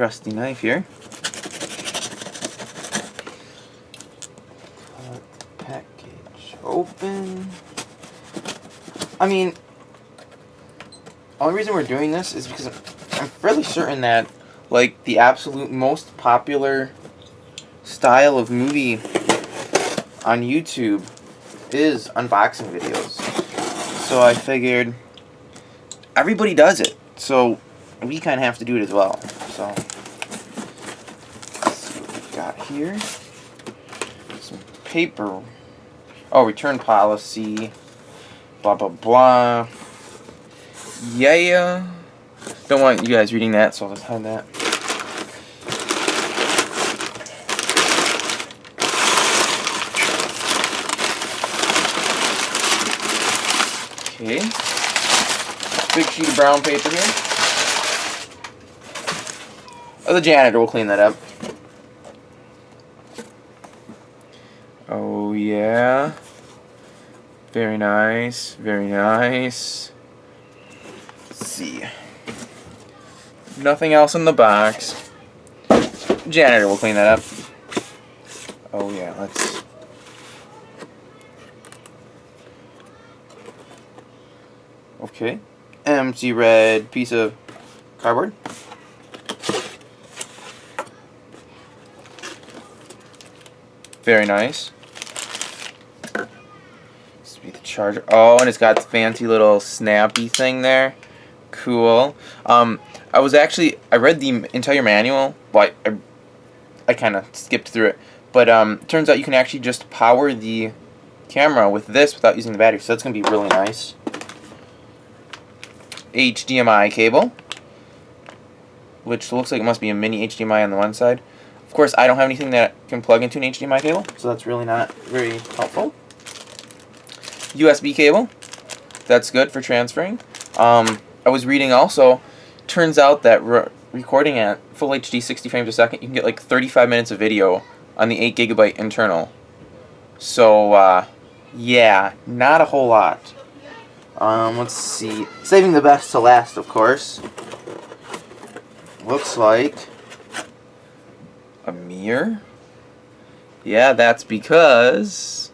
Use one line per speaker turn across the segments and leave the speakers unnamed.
trusty knife here. Package open. I mean, only reason we're doing this is because I'm fairly certain that, like, the absolute most popular style of movie on YouTube is unboxing videos. So I figured everybody does it. So we kind of have to do it as well. So let's see what we got here. Some paper. Oh, return policy. Blah blah blah. Yeah. Don't want you guys reading that, so I'll just hide that. Okay. Big sheet of brown paper here. Oh, the janitor will clean that up. Oh, yeah. Very nice. Very nice. Let's see. Nothing else in the box. Janitor will clean that up. Oh, yeah. Let's Okay. Empty red piece of cardboard. Very nice. Be the charger. Oh, and it's got fancy little snappy thing there. Cool. Um, I was actually I read the entire manual. but I, I, I kind of skipped through it, but um, turns out you can actually just power the camera with this without using the battery. So that's gonna be really nice. HDMI cable, which looks like it must be a mini HDMI on the one side. Of course, I don't have anything that can plug into an HDMI cable, so that's really not very helpful. USB cable, that's good for transferring. Um, I was reading also, turns out that re recording at full HD 60 frames a second, you can get like 35 minutes of video on the 8 gigabyte internal. So, uh, yeah, not a whole lot. Um, let's see. Saving the best to last, of course. Looks like a mirror. Yeah, that's because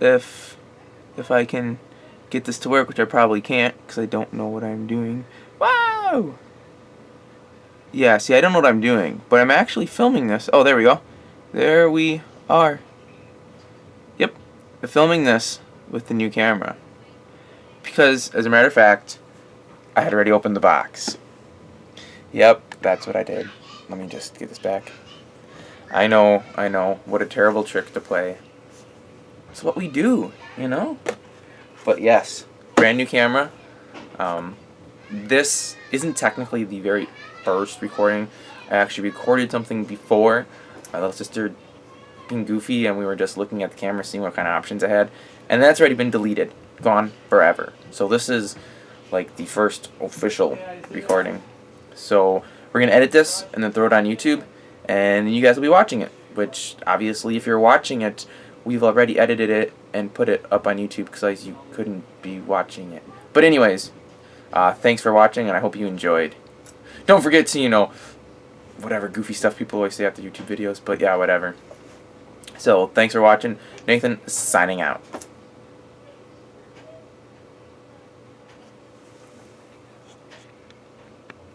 if if I can get this to work, which I probably can't because I don't know what I'm doing. Wow! Yeah, see, I don't know what I'm doing, but I'm actually filming this. Oh, there we go. There we are. Yep, I'm filming this with the new camera because, as a matter of fact, I had already opened the box. Yep, that's what I did. Let me just get this back. I know, I know, what a terrible trick to play. It's what we do, you know? But yes, brand new camera. Um, this isn't technically the very first recording. I actually recorded something before. My little sister being goofy and we were just looking at the camera seeing what kind of options I had. And that's already been deleted gone forever. So this is like the first official recording. So we're going to edit this and then throw it on YouTube and you guys will be watching it. Which obviously if you're watching it, we've already edited it and put it up on YouTube because you couldn't be watching it. But anyways, uh, thanks for watching and I hope you enjoyed. Don't forget to, you know, whatever goofy stuff people always say after YouTube videos, but yeah, whatever. So, thanks for watching. Nathan, signing out.